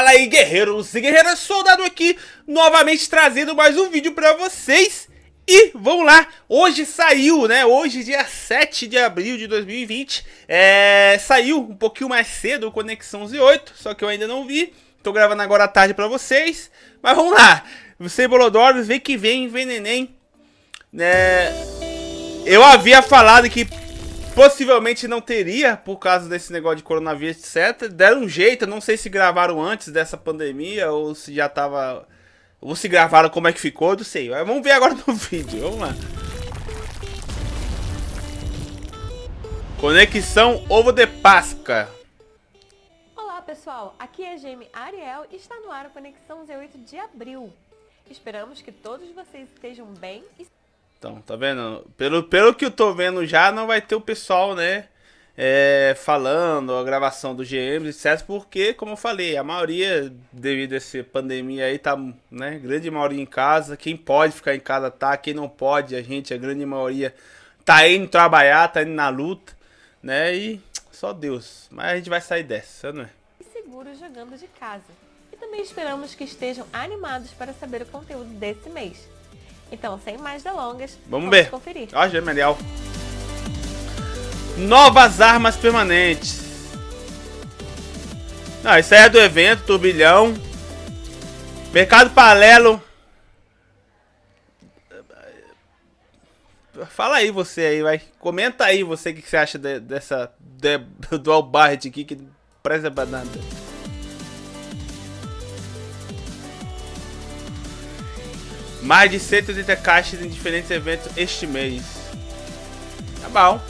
Fala aí guerreiros e guerreiras, soldado aqui, novamente trazendo mais um vídeo pra vocês. E vamos lá, hoje saiu, né, hoje dia 7 de abril de 2020 é, Saiu um pouquinho mais cedo o Conexão Z8, só que eu ainda não vi Tô gravando agora à tarde pra vocês Mas vamos lá, você Bolodoros, vem que vem, vem neném né, Eu havia falado que Possivelmente não teria, por causa desse negócio de coronavírus, etc. Deram um jeito, não sei se gravaram antes dessa pandemia ou se já tava... Ou se gravaram como é que ficou, não sei. Vamos ver agora no vídeo, vamos lá. Conexão Ovo de Páscoa. Olá pessoal, aqui é a Ariel e está no ar a Conexão Z8 de abril. Esperamos que todos vocês estejam bem e então, tá vendo? Pelo, pelo que eu tô vendo já, não vai ter o pessoal, né? É, falando a gravação do GMs, etc. Porque, como eu falei, a maioria, devido a essa pandemia aí, tá, né? Grande maioria em casa. Quem pode ficar em casa tá, quem não pode, a gente, a grande maioria, tá indo trabalhar, tá indo na luta, né? E só Deus. Mas a gente vai sair dessa, não é? Seguro jogando de casa. E também esperamos que estejam animados para saber o conteúdo desse mês. Então, sem mais delongas, vamos, vamos ver. conferir. Ó, Gemelial. Novas armas permanentes. Não, isso aí é do evento, turbilhão. Mercado paralelo. Fala aí você aí, vai. Comenta aí você o que, que você acha de, dessa de, do Barret aqui que presta pra Mais de 180 caixas em diferentes eventos este mês. Tá bom.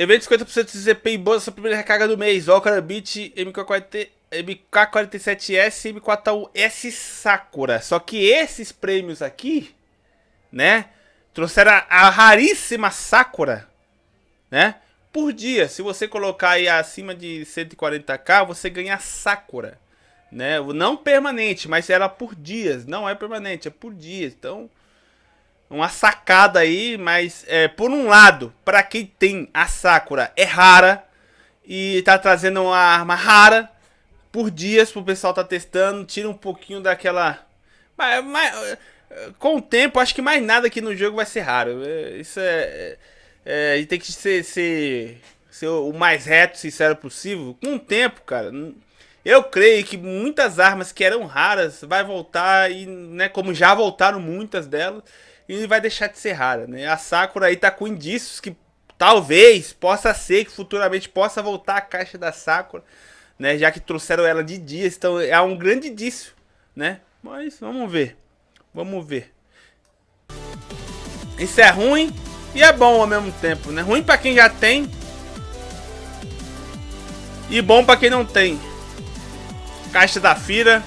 Evento 50% de ZP em bolsa, sua primeira recarga do mês. Okra Beat MK40, MK47S e M41S Sakura. Só que esses prêmios aqui, né? Trouxeram a, a raríssima Sakura, né? Por dia. Se você colocar aí acima de 140k, você ganha Sakura. Né? Não permanente, mas ela por dias. Não é permanente, é por dias. Então, uma sacada aí, mas é, por um lado, para quem tem a Sakura, é rara. E tá trazendo uma arma rara por dias pro pessoal tá testando. Tira um pouquinho daquela... Mas, mas, com o tempo, acho que mais nada aqui no jogo vai ser raro. É, isso é, é tem que ser, ser, ser o mais reto, sincero possível. Com o tempo, cara, eu creio que muitas armas que eram raras vai voltar e, né, como já voltaram muitas delas, e vai deixar de ser rara, né? A Sakura aí tá com indícios que talvez possa ser que futuramente possa voltar a caixa da Sakura, né? Já que trouxeram ela de dias, então é um grande indício, né? Mas vamos ver, vamos ver. Isso é ruim, e é bom ao mesmo tempo, né? Ruim pra quem já tem. E bom pra quem não tem. Caixa da Fira.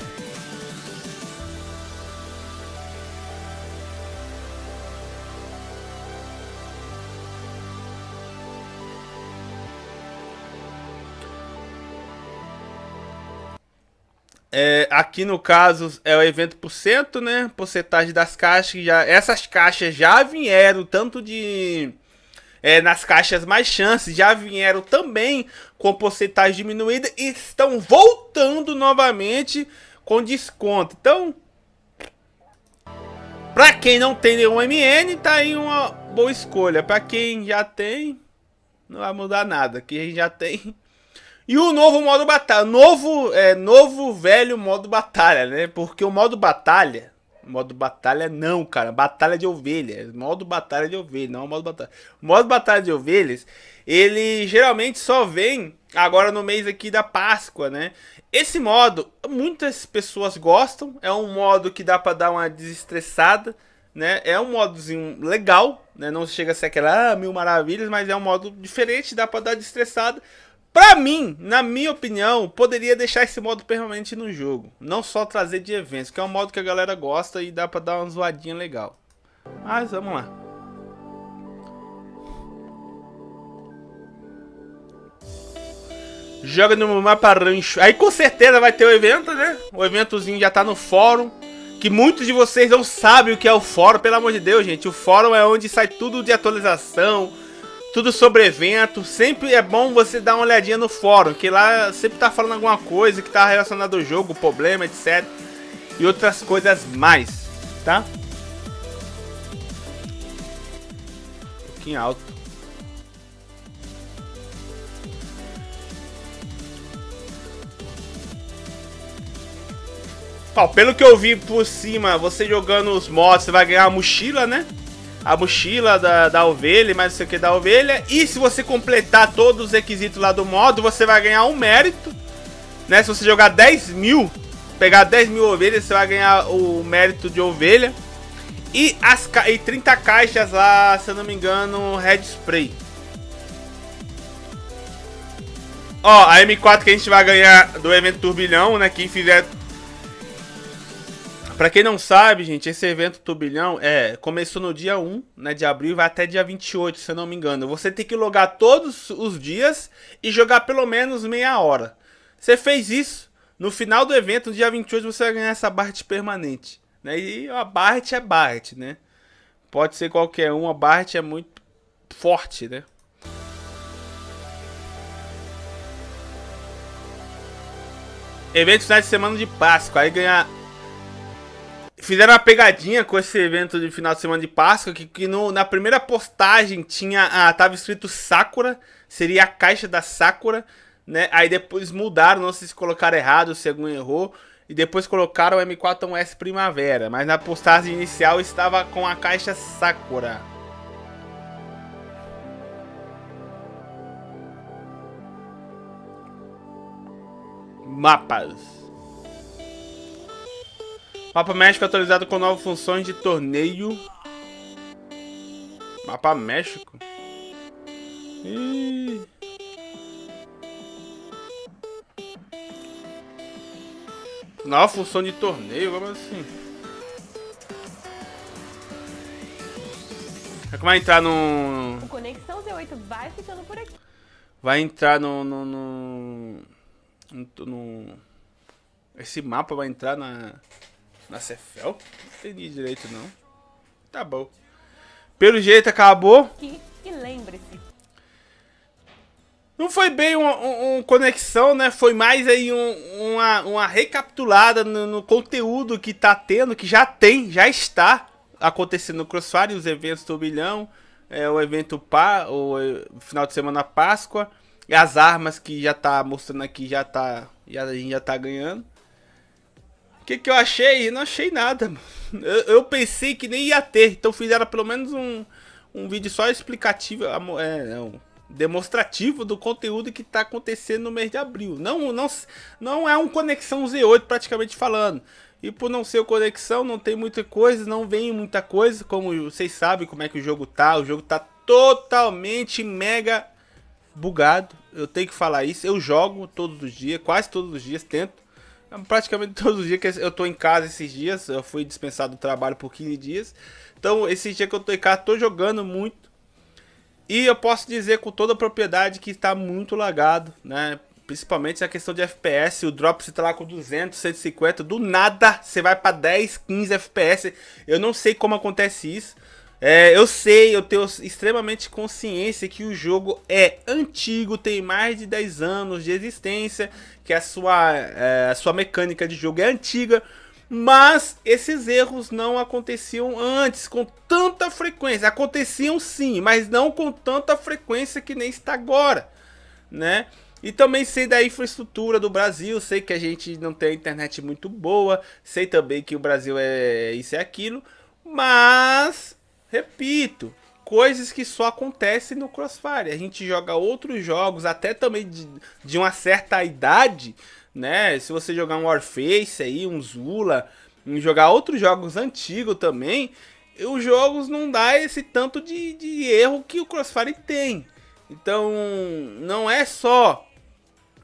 É, aqui no caso é o evento por cento, né? Porcentagem das caixas. Já, essas caixas já vieram tanto de. É, nas caixas mais chances já vieram também com porcentagem diminuída e estão voltando novamente com desconto. Então, para quem não tem nenhum MN, tá aí uma boa escolha. Para quem já tem, não vai mudar nada. Quem já tem, e o novo modo batalha, novo, é, novo velho modo batalha, né? Porque o modo batalha, modo batalha não, cara, batalha de ovelhas, modo batalha de ovelhas, não é modo batalha. O modo batalha de ovelhas, ele geralmente só vem agora no mês aqui da Páscoa, né? Esse modo, muitas pessoas gostam, é um modo que dá pra dar uma desestressada, né? É um modozinho legal, né? Não chega a ser aquela ah, mil maravilhas, mas é um modo diferente, dá pra dar desestressada. Pra mim, na minha opinião, poderia deixar esse modo permanente no jogo. Não só trazer de eventos, que é um modo que a galera gosta e dá pra dar uma zoadinha legal. Mas vamos lá. Joga no mapa rancho. Aí com certeza vai ter o evento, né? O eventozinho já tá no fórum. Que muitos de vocês não sabem o que é o fórum, pelo amor de Deus, gente. O fórum é onde sai tudo de atualização tudo sobre evento. Sempre é bom você dar uma olhadinha no fórum, que lá sempre tá falando alguma coisa que tá relacionada ao jogo, problema, etc. E outras coisas mais, tá? Um pouquinho alto. Pelo que eu vi por cima, você jogando os mods, você vai ganhar a mochila, né? A mochila da, da ovelha, mais não sei o que da ovelha. E se você completar todos os requisitos lá do modo, você vai ganhar um mérito. Né? Se você jogar 10 mil, pegar 10 mil ovelhas, você vai ganhar o mérito de ovelha. E, as, e 30 caixas lá, se eu não me engano, Red Spray. Ó, a M4 que a gente vai ganhar do evento Turbilhão, né? Quem fizer Pra quem não sabe, gente, esse evento Turbilhão é, começou no dia 1 né, de abril e vai até dia 28, se eu não me engano. Você tem que logar todos os dias e jogar pelo menos meia hora. Você fez isso, no final do evento, no dia 28, você vai ganhar essa Bart permanente. Né? E a Bart é Bart, né? Pode ser qualquer um, a Bart é muito forte, né? Evento final de semana de Páscoa, aí ganhar Fizeram uma pegadinha com esse evento de final de semana de Páscoa, que, que no, na primeira postagem tinha, ah, tava escrito Sakura, seria a caixa da Sakura, né? Aí depois mudaram, não sei se colocaram errado, se algum errou, e depois colocaram o M4S Primavera, mas na postagem inicial estava com a caixa Sakura. Mapas. Mapa México atualizado com novas funções de torneio. Mapa México? Ih. Nova função de torneio, como assim? É que vai entrar no... O Conexão Z8 vai ficando por aqui. Vai entrar no... no, no... no, no... Esse mapa vai entrar na... Na Cefel? Não entendi direito, não. Tá bom. Pelo jeito, acabou. E, e lembre-se. Não foi bem uma, uma, conexão, né? Foi mais aí um, uma, uma recapitulada no, no, conteúdo que tá tendo, que já tem, já está acontecendo no Crossfire, os eventos do bilhão, é, o evento pá, o, o final de semana Páscoa, e as armas que já tá mostrando aqui, já tá, já, a gente já tá ganhando. O que, que eu achei? Não achei nada. Eu, eu, pensei que nem ia ter. Então fizeram pelo menos um, um vídeo só explicativo, é, não, demonstrativo do conteúdo que está acontecendo no mês de abril. Não, não, não é um Conexão Z8 praticamente falando. E por não ser Conexão, não tem muita coisa, não vem muita coisa. Como vocês sabem como é que o jogo tá. O jogo tá totalmente mega bugado. Eu tenho que falar isso. Eu jogo todos os dias, quase todos os dias, tento. Praticamente todos os dias que eu tô em casa esses dias, eu fui dispensado do trabalho por 15 dias. Então, esses dias que eu tô em casa, tô jogando muito. E eu posso dizer com toda a propriedade que está muito lagado, né? Principalmente a questão de FPS, o drop você tá lá com 200, 150, do nada você vai para 10, 15 FPS. Eu não sei como acontece isso. É, eu sei, eu tenho extremamente consciência que o jogo é antigo, tem mais de 10 anos de existência, que a sua, é, a sua mecânica de jogo é antiga, mas esses erros não aconteciam antes com tanta frequência. Aconteciam sim, mas não com tanta frequência que nem está agora, né? E também sei da infraestrutura do Brasil, sei que a gente não tem internet muito boa, sei também que o Brasil é isso e aquilo, mas Repito, coisas que só acontecem no Crossfire. A gente joga outros jogos, até também de, de uma certa idade, né? Se você jogar um Warface aí, um Zula, jogar outros jogos antigos também, os jogos não dá esse tanto de, de erro que o Crossfire tem. Então, não é só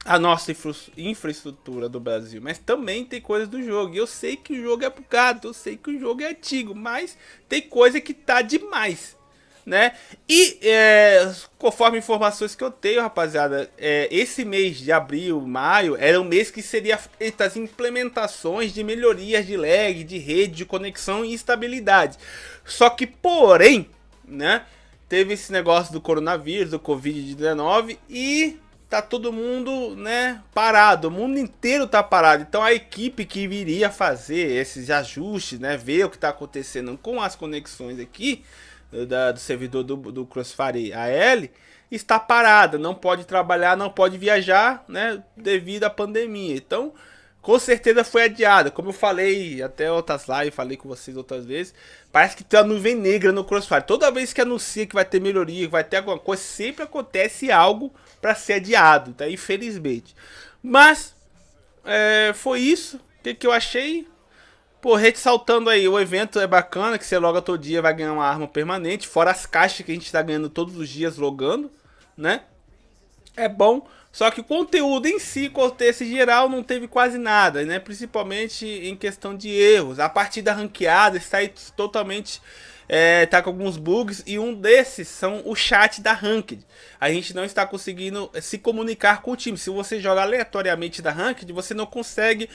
a nossa infra infraestrutura do Brasil, mas também tem coisas do jogo. Eu sei que o jogo é bugado, eu sei que o jogo é antigo, mas tem coisa que tá demais, né? E é, conforme informações que eu tenho, rapaziada, é, esse mês de abril, maio, era um mês que seria feitas implementações de melhorias de lag, de rede, de conexão e estabilidade. Só que, porém, né? teve esse negócio do coronavírus, do Covid-19 e tá todo mundo, né, parado. O mundo inteiro tá parado. Então a equipe que viria fazer esses ajustes, né, ver o que tá acontecendo com as conexões aqui da, do servidor do, do Crossfire AL, está parada, não pode trabalhar, não pode viajar, né, devido à pandemia. Então, com certeza foi adiada. Como eu falei até outras lives, falei com vocês outras vezes, parece que tem uma nuvem negra no Crossfire. Toda vez que anuncia que vai ter melhoria, que vai ter alguma coisa, sempre acontece algo para ser adiado, tá? Infelizmente. Mas, é, foi isso. O que, que eu achei? Pô, ressaltando aí, o evento é bacana, que você loga todo dia, vai ganhar uma arma permanente, fora as caixas que a gente tá ganhando todos os dias logando, né? É bom, só que o conteúdo em si, contexto geral, não teve quase nada, né? Principalmente em questão de erros. A partida ranqueada está totalmente é, tá com alguns bugs e um desses são o chat da Ranked. A gente não está conseguindo se comunicar com o time. Se você joga aleatoriamente da Ranked, você não consegue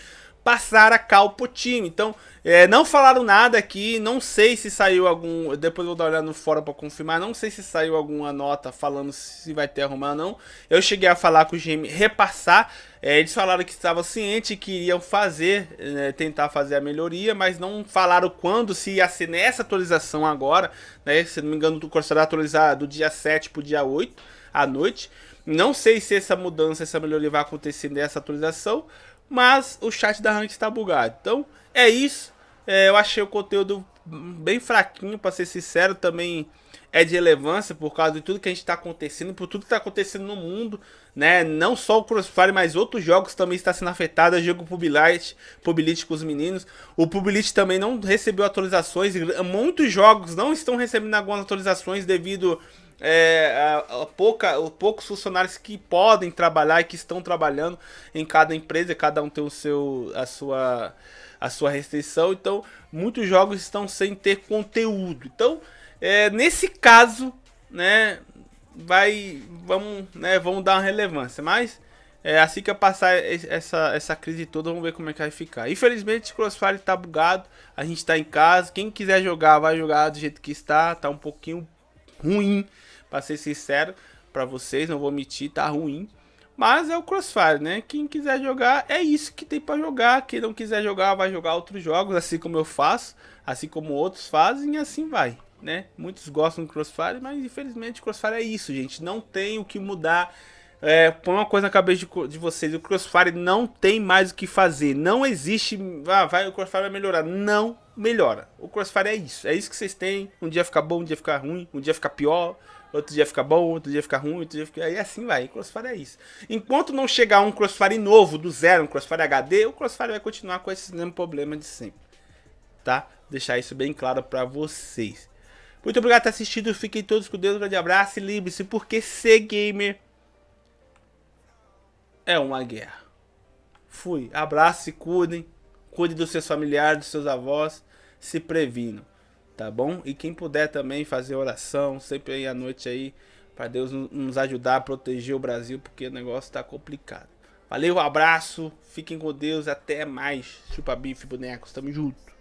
passar a cal pro time. Então, é, não falaram nada aqui, não sei se saiu algum, depois vou dar uma olhada no fórum para confirmar, não sei se saiu alguma nota falando se vai ter arrumar ou não. Eu cheguei a falar com o GM repassar, é, eles falaram que estavam cientes que iriam fazer, né, tentar fazer a melhoria, mas não falaram quando, se ia ser nessa atualização agora, né, se não me engano, o curso vai atualizar do dia 7 pro dia 8 à noite. Não sei se essa mudança, essa melhoria vai acontecer nessa atualização, mas o chat da Rank está bugado. Então, é isso. É, eu achei o conteúdo bem fraquinho, para ser sincero, também é de relevância por causa de tudo que a gente está acontecendo, por tudo que está acontecendo no mundo, né? Não só o Crossfire, mas outros jogos também está sendo afetado. O jogo Publilite, Publilite com os meninos. O Publilite também não recebeu atualizações. Muitos jogos não estão recebendo algumas atualizações devido é, a, a pouca, a poucos funcionários que podem trabalhar e que estão trabalhando em cada empresa, cada um tem o seu, a, sua, a sua restrição, então muitos jogos estão sem ter conteúdo. Então, é, nesse caso, né, vai, vamos, né, vamos dar uma relevância, mas é, assim que eu passar essa, essa crise toda, vamos ver como é que vai ficar. Infelizmente, o Crossfire tá bugado, a gente tá em casa, quem quiser jogar, vai jogar do jeito que está, tá um pouquinho ruim, para ser sincero para vocês, não vou mentir, tá ruim. Mas é o Crossfire, né? Quem quiser jogar, é isso que tem para jogar. Quem não quiser jogar, vai jogar outros jogos, assim como eu faço, assim como outros fazem, e assim vai, né? Muitos gostam do Crossfire, mas infelizmente o Crossfire é isso, gente. Não tem o que mudar. É, põe uma coisa na cabeça de, de, vocês, o Crossfire não tem mais o que fazer. Não existe, ah, vai, o Crossfire vai melhorar. Não melhora. O Crossfire é isso. É isso que vocês têm. Um dia fica bom, um dia fica ruim, um dia fica pior outro dia fica bom, outro dia fica ruim, outro dia fica... Aí assim vai, Crossfire é isso. Enquanto não chegar um Crossfire novo, do zero, um Crossfire HD, o Crossfire vai continuar com esse mesmo problema de sempre. Tá? Deixar isso bem claro pra vocês. Muito obrigado por ter assistido, fiquem todos com Deus, um grande abraço e lembre-se, porque ser gamer é uma guerra. Fui, abraço, se cuidem, cuide dos seus familiares, dos seus avós, se previnam tá bom? E quem puder também fazer oração, sempre aí à noite aí, para Deus nos ajudar a proteger o Brasil, porque o negócio tá complicado. Valeu, abraço, fiquem com Deus, até mais. Chupa bife, bonecos, tamo junto.